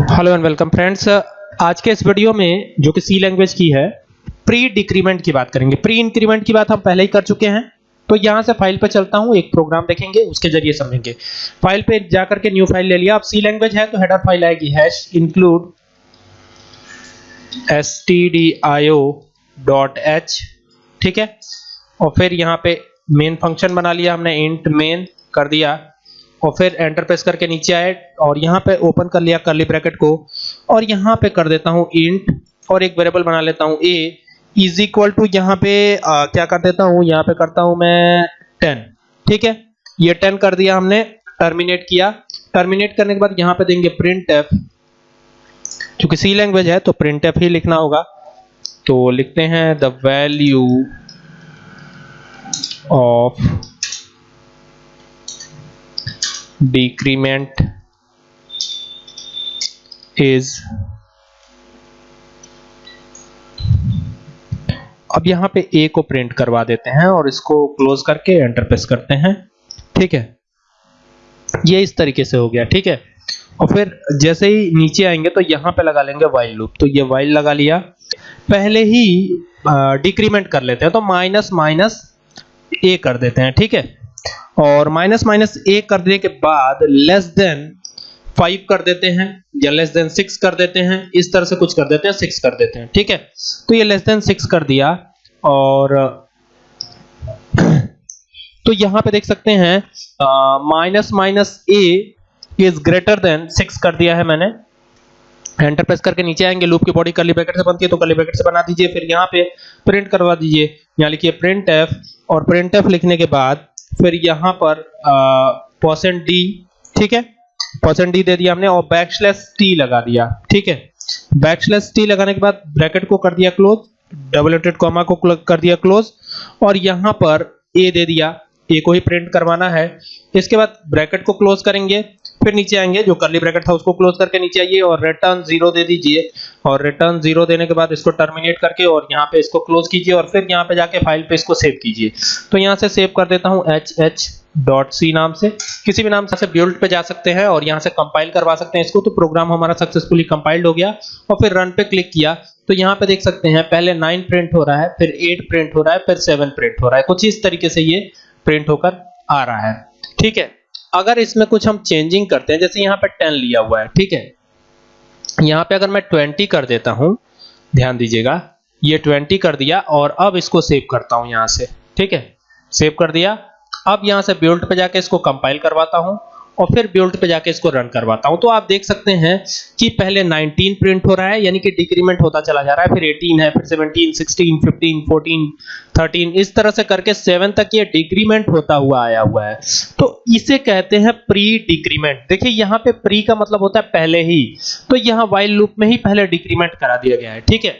Hello and welcome friends आज के इस वीडियो में, जो कि सी लैंग्वेज की है प्री डिक्रीमेंट की बात करेंगे। प्री इंक्रीमेंट की बात हम पहले ही कर चुके हैं। तो यहाँ से फ़ाइल पे चलता हूँ, एक प्रोग्राम देखेंगे, उसके ज़रिए समझेंगे। फ़ाइल पे जाकर के न्यू फ़ाइल ले लिया। अब सी लैंग्वेज है तो हेडर फ़ाइल आएगी। हैश इंक्लूड stdio.h ठीक है? और फिर यहाँ पे मेन फ़ंक्शन बना लिया हमने इंट मेन कर दिया। और फिर एंटर प्रेस करके नीचे आए और यहाँ पे ओपन कर लिया करली ब्रैकेट को। और यहाँ पे कर देता हूँ इंट और एक वेरिएबल बना लेता हूँ a इज़ इक्वल टू यहाँ पे आ, क्या कर देता हूँ? यहाँ पे करता हूँ मैं टेन ठीक है? ये टेन कर दिया हमने टर्मिनेट किया। टर्मिनेट करने के बाद यहाँ पे देंगे प्रिंट एफ़ क्योंकि सी लैंग्वेज है तो प्रिंट एफ़ ही लिखना होगा। तो लिखते हैं the value of decrement is, अब यहाँ पे ए को प्रिंट करवा देते हैं और इसको क्लोज करके एंटर प्रेस करते हैं। ठीक है? ये इस तरीके से हो गया, ठीक है? और फिर जैसे ही नीचे आएँगे तो यहाँ पे लगा लेंगे वाइल लूप तो ये वाइल लगा लिया। पहले ही डिक्रीमेंट कर लेते हैं तो माइनस माइनस ए कर देते हैं, ठीक है? और माइनस माइनस ए करने के बाद लेस देन फाइव कर देते हैं या लेस देन सिक्स कर देते हैं, इस तरह से कुछ कर देते हैं, सिक्स कर देते हैं, ठीक है? तो ये लेस देन सिक्स कर दिया और तो यहाँ पे देख सकते हैं minus minus A is greater than six कर दिया है मैंने। एंटर प्रेस करके नीचे आएँगे, लूप की बॉडी करली ब्रैकेट से बनती है तो करली ब्रैकेट से बना दीजिए, फिर यहाँ पे प्रिंट करवा दीजिए। यहाँ लिखिए प्रिंट एफ़ और प्रिंट एफ़ लिखने के बाद फिर यहाँ पर परसेंट डी ठीक है? परसेंट डी दे दिया हमने और बैकस्लैश टी लगा दिया, ठीक है? बैकस्लैश टी लगाने के बाद ब्रैकेट को कर दिया क्लोज डबल एटेड कॉमा को कर दिया क्लोज और यहाँ पर ए दे दिया ए को ही प्रिंट करवाना है। इसके बाद ब्रैकेट को क्लोज करेंगे फिर नीचे आएँगे, जो करली ब्रैकेट था उसको क्लोज करके नीचे आइए और रिटर्न ज़ीरो दे दीजिए। और रिटर्न ज़ीरो देने के बाद इसको टर्मिनेट करके और यहाँ पे इसको क्लोज कीजिए और फिर यहाँ पे जाके फ़ाइल पे इसको सेव कीजिए। तो यहाँ से सेव कर देता हूँ एच एच डॉट सी नाम से। किसी भी नाम से बिल्ड पे जा सकते हैं और यहाँ से कंपाइल करवा सकते हैं इसको। तो प्रोग्राम हमारा सक्सेसफुली कंपाइल्ड हो गया और फिर रन पे क्लिक किया। तो यहाँ पे देख सकते हैं, पहले 9 प्रिंट हो रहा है, फिर 8 प्रिंट हो रहा है, फिर 7 प्रिंट हो रहा है। कुछ इस तरीके से ये प्रिंट होकर आ रहा है। ठीक है। अगर इसमें कुछ हम चेंजिंग करते हैं, जैसे यहाँ पे टेन लिया हुआ है, ठीक है? यहाँ पे अगर मैं 20 कर देता हूँ, ध्यान दीजिएगा, ये 20 कर दिया और अब इसको सेव करता हूँ यहाँ से, ठीक है? सेव कर दिया, अब यहाँ से बिल्ड पे जाके इसको कंपाइल करवाता हूँ और फिर बिल्ड पे जाके इसको रन करवाता हूँ। तो आप देख सकते हैं कि पहले 19 प्रिंट हो रहा है, यानी कि डिक्रीमेंट होता चला जा रहा है, फिर 18 है, फिर 17 16 15 14 13 इस तरह से करके 7 तक ये डिक्रीमेंट होता हुआ आया हुआ है। तो इसे कहते हैं प्री डिक्रीमेंट देखिए, यहाँ पे प्री का मतलब होता है पहले ही। तो यहाँ वाइल लूप में ही पहले डिक्रीमेंट करा दिया गया है, ठीक है?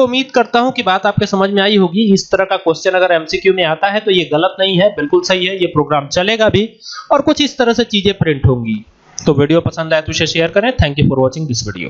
तो उम्मीद करता हूँ कि बात आपके समझ में आई होगी। इस तरह का क्वेश्चन अगर एमसीक्यू में आता है तो ये गलत नहीं है, बिल्कुल सही है, ये प्रोग्राम चलेगा भी और कुछ इस तरह से चीज़ें प्रिंट होंगी। तो वीडियो पसंद आए तो इसे शेयर करें। Thank you for watching this video